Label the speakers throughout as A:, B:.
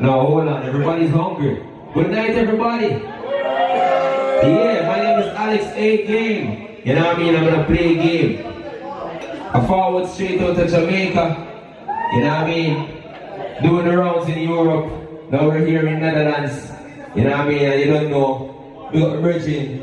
A: No, hold on. Everybody's hungry. Good night, everybody. Yeah, my name is Alex A. Game. You know what I mean? I'm gonna play a game. I forward straight out to Jamaica. You know what I mean? Doing the rounds in Europe. Now we're here in Netherlands. You know what I mean? You don't know. We got Virgin,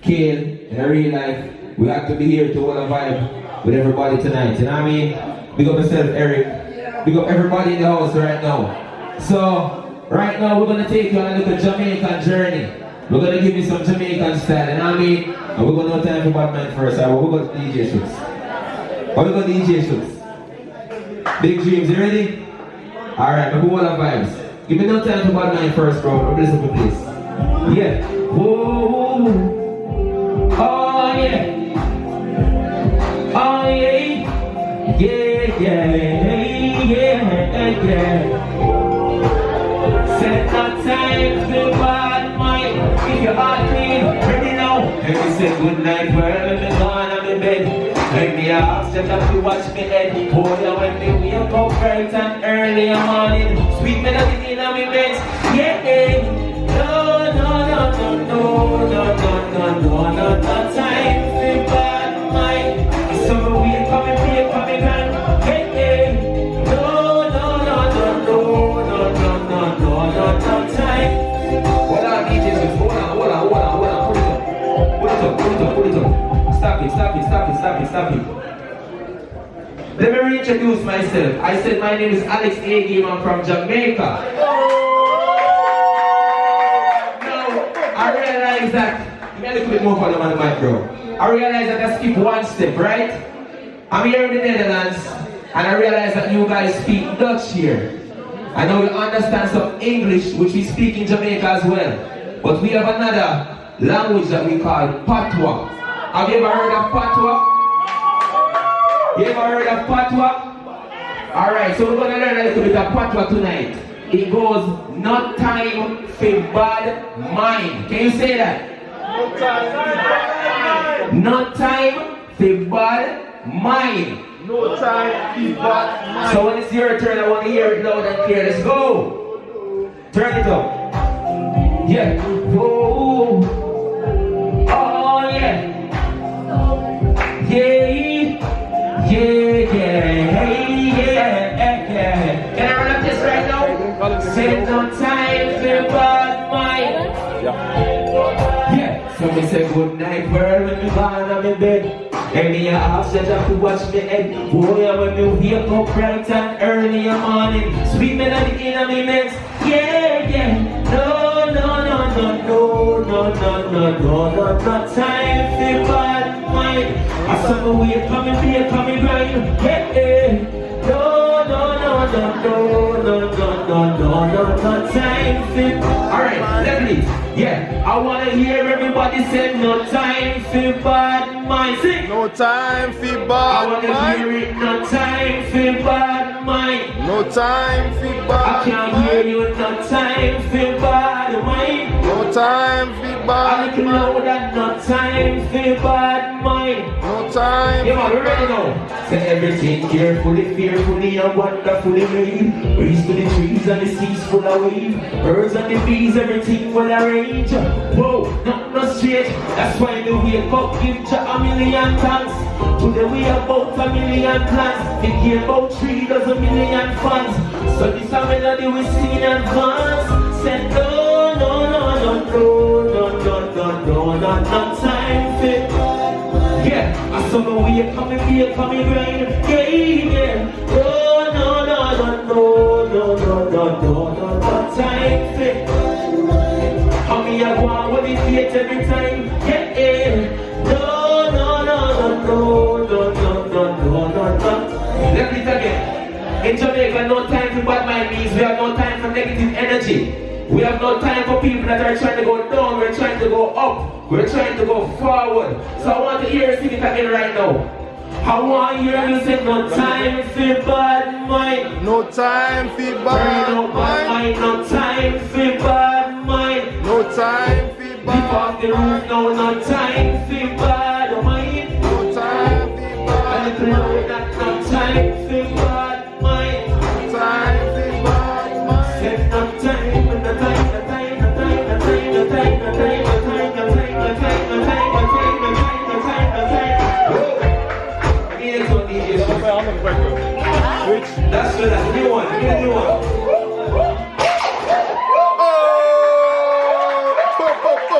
A: Kale, in real life. We have to be here to want to vibe with everybody tonight. You know what I mean? We got myself, Eric. We got everybody in the house right now. So, right now we're gonna take you on a little Jamaican journey. We're gonna give you some Jamaican style, know what I mean? And we're gonna no time for bad mind first. Right? We're to DJ shoots. What we got DJ shoots? Big dreams, you ready? Alright, but who want vibes? Give me no time for bad mind first, bro. Listen to this. Yeah. Whoa. Oh yeah. Oh yeah. Yeah, yeah, yeah, yeah. Good night, world, and me gone, I'm in bed. Make me ask just have to watch me head. Boy, when me wake up bright and early in the morning. Sweet melody in my bed Yeah, stop it, stop it. Let me reintroduce myself. I said my name is Alex A. Game. I'm from Jamaica. Now, I realize that, me a little bit more on the mic. I realize that I skip one step, right? I'm here in the Netherlands, and I realize that you guys speak Dutch here. I know you understand some English, which we speak in Jamaica as well. But we have another language that we call Patois. Have you ever heard of Patois? You ever heard of Patois? Alright, so we're gonna learn a little bit of Patois tonight. It goes, not time for bad mind. Can you say that? Not time for bad mind.
B: No time for bad mind.
A: So when it's your turn, I want to hear it loud and clear. Let's go. Turn it up. Yeah. Whoa. Say no time for bad mind. Yeah. So me say good night world when me gone on me bed. And me a ask that I to watch me head. Boy, I when me wake up bright and early in the morning. Sweet melody in me meds. Yeah, yeah. No, no, no, no, no, no, no, no, no, no, no time for bad mind. I saw the way coming, be coming grind. Yeah, yeah. Alright, Lovely. Yeah, I wanna hear everybody say no time for bad mind. Sing.
B: No time for
A: I
B: bad
A: wanna hear
B: mind.
A: it. No time for bad mind.
B: No time for
A: I can't hear you. No time for bad mind.
B: No time for
A: I can know that no time for bad mind.
B: No time
A: man, we're ready now. Say everything carefully, fearfully, and wonderfully made. Breeze to the trees and the seas full of wave. Birds and the bees, everything will arrange. Whoa, not no strange. That's why the wake up, give Jah a million thanks. Today we about a million plans. It came about three dozen million fans. So this a melody we sing in advance. Said no, no, no, no, no, no, no, no, no, no, no time for. Yeah, I saw the way coming, you coming rain. Yeah, yeah. Oh, no, no, no, no, no, no, no, no, no, no, time fit. How me a go on with it every time? Yeah, yeah. In Jamaica, no time for bad mind means we have no time for negative energy. We have no time for people that are trying to go down. We're trying to go up. We're trying to go forward. So I want to hear you sing it again right now. I want to hear you say no time for bad mind.
B: No time for bad
A: bad
B: mind.
A: No time for bad mind.
B: No time for
A: off
B: bad
A: the roof
B: mind.
A: now. No time for bad mind.
B: No time for bad mind.
A: no time for bad mind.
B: No time for bad
A: 빨리
B: 한번
A: 볼까요? 그렇지. That's good. Give me one. Give me one.